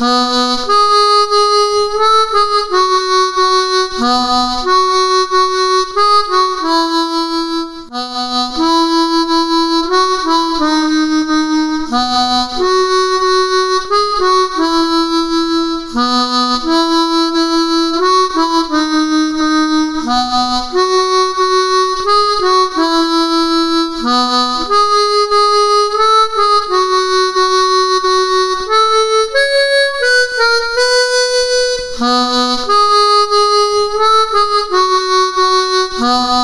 huh? Oh.